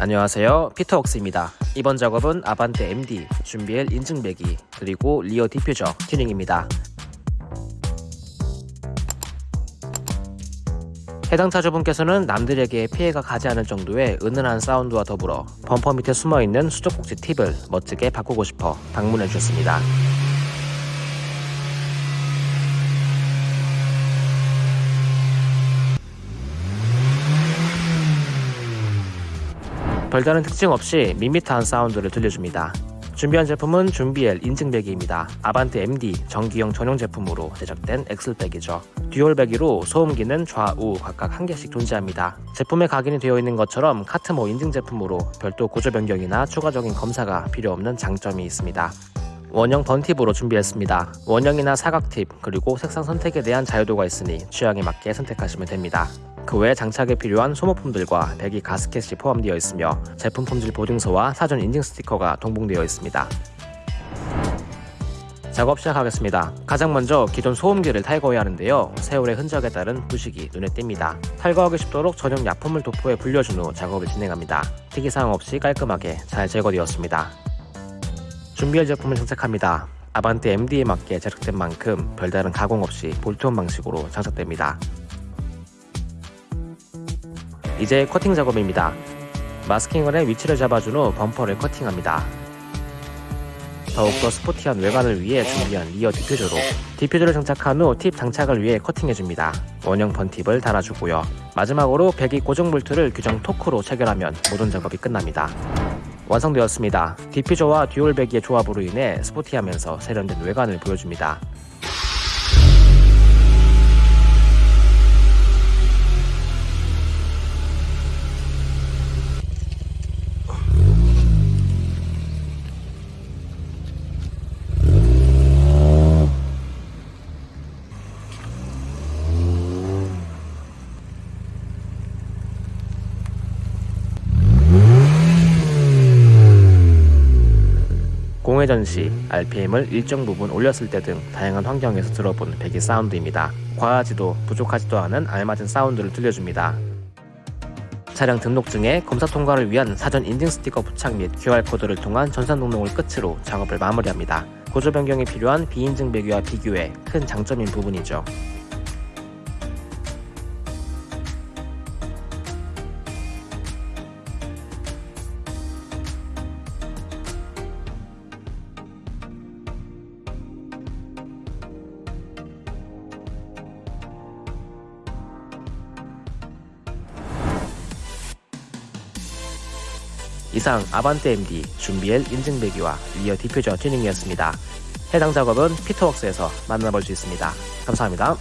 안녕하세요. 피터웍스입니다. 이번 작업은 아반떼 MD, 준비엘 인증배기 그리고 rear diffuser 튜닝입니다. 해당 차주분께서는 남들에게 피해가 가지 않을 정도의 은은한 사운드와 더불어 범퍼 밑에 숨어있는 수도꼭지 팁을 멋지게 바꾸고 싶어 방문해 주셨습니다 별다른 특징 없이 밋밋한 사운드를 들려줍니다. 준비한 제품은 준비엘 인증배기입니다. 아반떼 MD 전기용 전용 제품으로 제작된 엑슬배기죠. 듀얼배기로 소음기는 좌우 각각 한 개씩 존재합니다. 제품에 각인이 되어 있는 것처럼 카트모 인증 제품으로 별도 구조 변경이나 추가적인 검사가 필요 없는 장점이 있습니다. 원형 번팁으로 준비했습니다. 원형이나 사각팁 그리고 색상 선택에 대한 자유도가 있으니 취향에 맞게 선택하시면 됩니다. 그 외 장착에 필요한 소모품들과 배기 가스켓이 포함되어 있으며 제품 품질 보증서와 사전 인증 스티커가 동봉되어 있습니다. 작업 시작하겠습니다. 가장 먼저 기존 소음기를 탈거해야 하는데요. 세월의 흔적에 따른 부식이 눈에 띕니다. 탈거하기 쉽도록 전용 약품을 도포해 불려준 후 작업을 진행합니다. 특이사항 없이 깔끔하게 잘 제거되었습니다. 준비할 제품을 장착합니다. 아반떼 MD에 맞게 제작된 만큼 별다른 가공 없이 볼트온 방식으로 장착됩니다. 이제 커팅 작업입니다. 마스킹을 해 위치를 잡아준 후 범퍼를 커팅합니다. 더욱더 스포티한 외관을 위해 준비한 rear diffuser로 diffuser를 장착한 후 팁 장착을 위해 커팅해줍니다. 원형 burnt 팁을 달아주고요. 마지막으로 배기 고정 볼트를 규정 토크로 체결하면 모든 작업이 끝납니다. 완성되었습니다. diffuser와 dual 배기의 조합으로 인해 스포티하면서 세련된 외관을 보여줍니다. 공회전 시 RPM을 일정 부분 올렸을 때 등 다양한 환경에서 들어본 배기 사운드입니다. 과하지도 부족하지도 않은 알맞은 사운드를 들려줍니다. 차량 등록증에 검사 통과를 위한 사전 인증 스티커 부착 및 QR코드를 통한 전산 등록을 끝으로 작업을 마무리합니다. 구조 변경이 필요한 비인증 배기와 비교해 큰 장점인 부분이죠. 이상 아반떼 MD 준비엘 인증배기와 rear diffuser 튜닝이었습니다. 해당 작업은 피터웍스에서 만나볼 수 있습니다. 감사합니다.